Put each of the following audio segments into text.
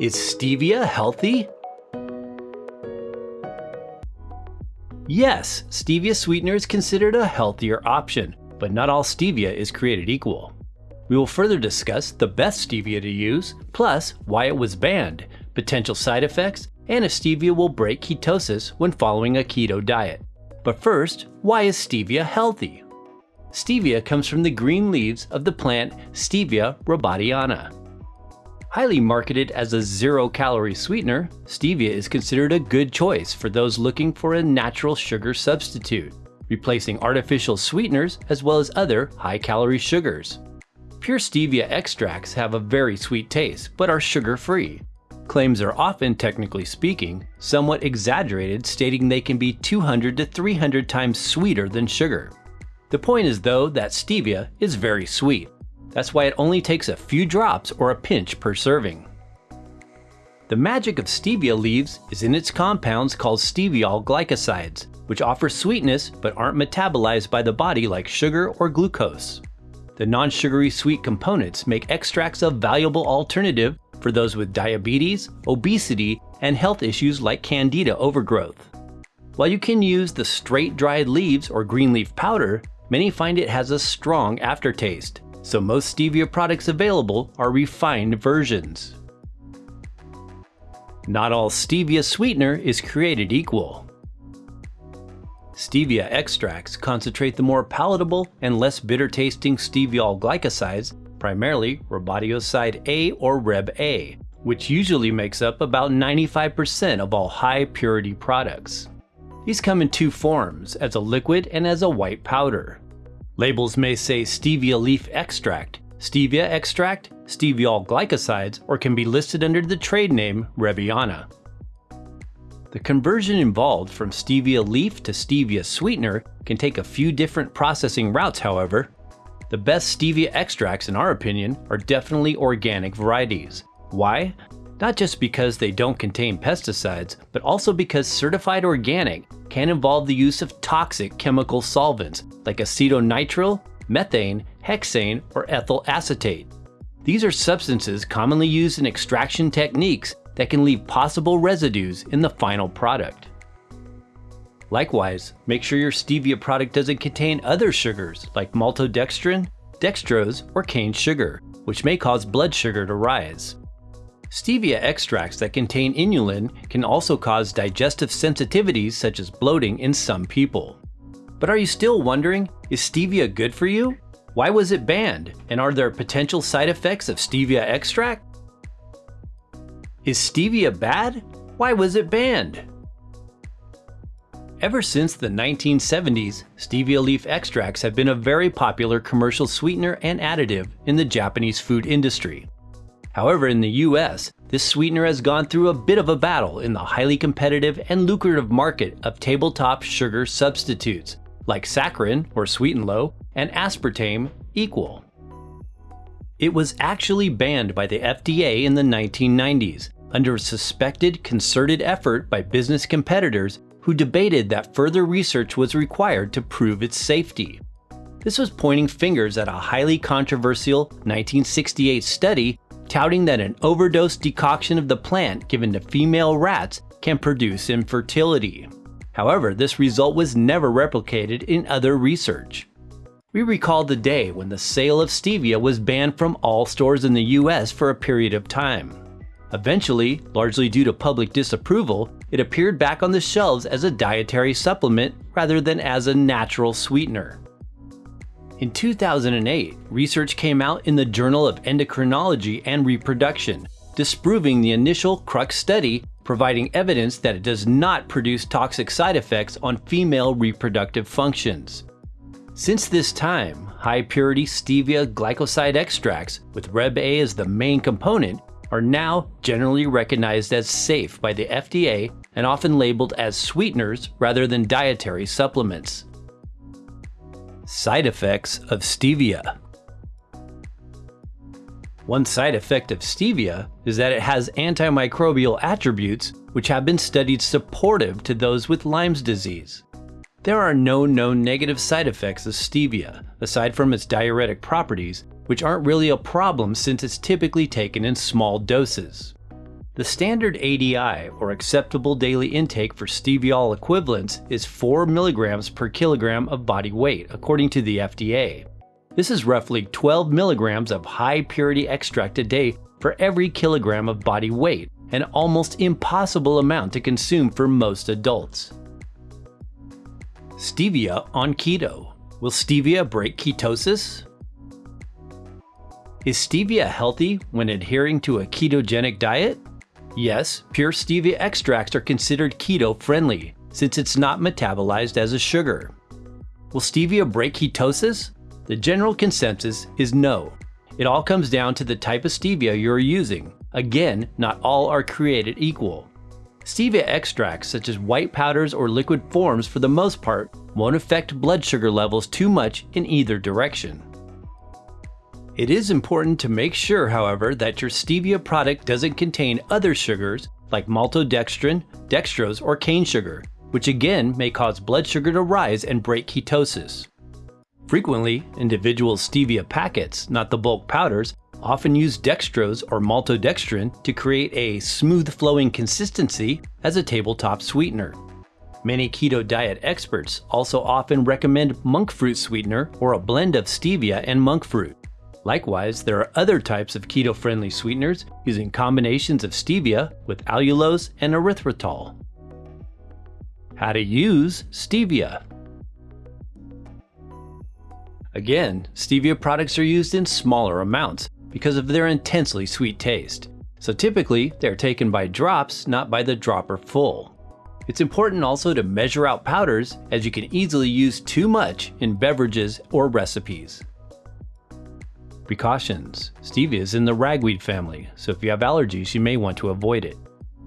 Is stevia healthy? Yes, stevia sweetener is considered a healthier option, but not all stevia is created equal. We will further discuss the best stevia to use, plus why it was banned, potential side effects, and if stevia will break ketosis when following a keto diet. But first, why is stevia healthy? Stevia comes from the green leaves of the plant Stevia rebaudiana. Highly marketed as a zero-calorie sweetener, stevia is considered a good choice for those looking for a natural sugar substitute, replacing artificial sweeteners as well as other high-calorie sugars. Pure stevia extracts have a very sweet taste, but are sugar-free. Claims are often, technically speaking, somewhat exaggerated stating they can be 200 to 300 times sweeter than sugar. The point is though that stevia is very sweet. That's why it only takes a few drops or a pinch per serving. The magic of stevia leaves is in its compounds called steviol glycosides, which offer sweetness but aren't metabolized by the body like sugar or glucose. The non-sugary sweet components make extracts a valuable alternative for those with diabetes, obesity, and health issues like candida overgrowth. While you can use the straight dried leaves or green leaf powder, many find it has a strong aftertaste, so most stevia products available are refined versions. Not all stevia sweetener is created equal. Stevia extracts concentrate the more palatable and less bitter tasting steviol glycosides, primarily rebaudioside A or Reb A, which usually makes up about 95% of all high purity products. These come in two forms, as a liquid and as a white powder. Labels may say stevia leaf extract, stevia extract, steviol glycosides, or can be listed under the trade name Rebiana. The conversion involved from stevia leaf to stevia sweetener can take a few different processing routes however. The best stevia extracts in our opinion are definitely organic varieties. Why? Not just because they don't contain pesticides, but also because certified organic can involve the use of toxic chemical solvents like acetonitrile, methane, hexane, or ethyl acetate. These are substances commonly used in extraction techniques that can leave possible residues in the final product. Likewise, make sure your stevia product doesn't contain other sugars like maltodextrin, dextrose, or cane sugar, which may cause blood sugar to rise. Stevia extracts that contain inulin can also cause digestive sensitivities such as bloating in some people. But are you still wondering, is stevia good for you? Why was it banned? And are there potential side effects of stevia extract? Is stevia bad? Why was it banned? Ever since the 1970s, stevia leaf extracts have been a very popular commercial sweetener and additive in the Japanese food industry. However, in the US, this sweetener has gone through a bit of a battle in the highly competitive and lucrative market of tabletop sugar substitutes, like saccharin or sweet and low, and aspartame equal. It was actually banned by the FDA in the 1990s under a suspected concerted effort by business competitors who debated that further research was required to prove its safety. This was pointing fingers at a highly controversial 1968 study touting that an overdose decoction of the plant given to female rats can produce infertility. However, this result was never replicated in other research. We recall the day when the sale of stevia was banned from all stores in the US for a period of time. Eventually, largely due to public disapproval, it appeared back on the shelves as a dietary supplement rather than as a natural sweetener. In 2008, research came out in the Journal of Endocrinology and Reproduction, disproving the initial Crux study, providing evidence that it does not produce toxic side effects on female reproductive functions. Since this time, high purity stevia glycoside extracts, with Reb A as the main component, are now generally recognized as safe by the FDA and often labeled as sweeteners rather than dietary supplements. Side effects of stevia. One side effect of stevia is that it has antimicrobial attributes which have been studied supportive to those with Lyme's disease. There are no known negative side effects of stevia, aside from its diuretic properties, which aren't really a problem since it's typically taken in small doses. The standard ADI, or acceptable daily intake for steviol equivalents, is 4 mg per kilogram of body weight, according to the FDA. This is roughly 12 milligrams of high purity extract a day for every kilogram of body weight, an almost impossible amount to consume for most adults. Stevia on keto. Will stevia break ketosis? Is stevia healthy when adhering to a ketogenic diet? Yes, pure stevia extracts are considered keto-friendly, since it's not metabolized as a sugar. Will stevia break ketosis? The general consensus is no. It all comes down to the type of stevia you're using. Again, not all are created equal. Stevia extracts, such as white powders or liquid forms for the most part, won't affect blood sugar levels too much in either direction. It is important to make sure, however, that your stevia product doesn't contain other sugars like maltodextrin, dextrose, or cane sugar, which again may cause blood sugar to rise and break ketosis. Frequently, individual stevia packets, not the bulk powders, often use dextrose or maltodextrin to create a smooth-flowing consistency as a tabletop sweetener. Many keto diet experts also often recommend monk fruit sweetener or a blend of stevia and monk fruit. Likewise, there are other types of keto-friendly sweeteners using combinations of stevia with allulose and erythritol. How to use stevia. Again, stevia products are used in smaller amounts because of their intensely sweet taste. So typically, they're taken by drops, not by the dropper full. It's important also to measure out powders as you can easily use too much in beverages or recipes. Precautions. Stevia is in the ragweed family, so if you have allergies you may want to avoid it.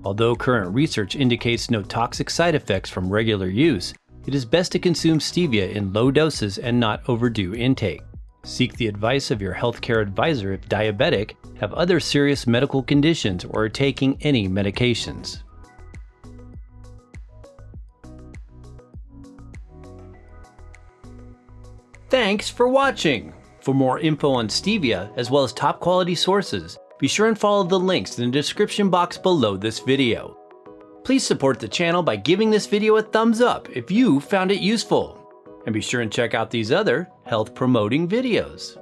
Although current research indicates no toxic side effects from regular use, it is best to consume stevia in low doses and not overdo intake. Seek the advice of your healthcare advisor if diabetic, have other serious medical conditions, or are taking any medications. Thanks for watching! For more info on Stevia, as well as top quality sources, be sure and follow the links in the description box below this video. Please support the channel by giving this video a thumbs up if you found it useful. And be sure and check out these other health promoting videos.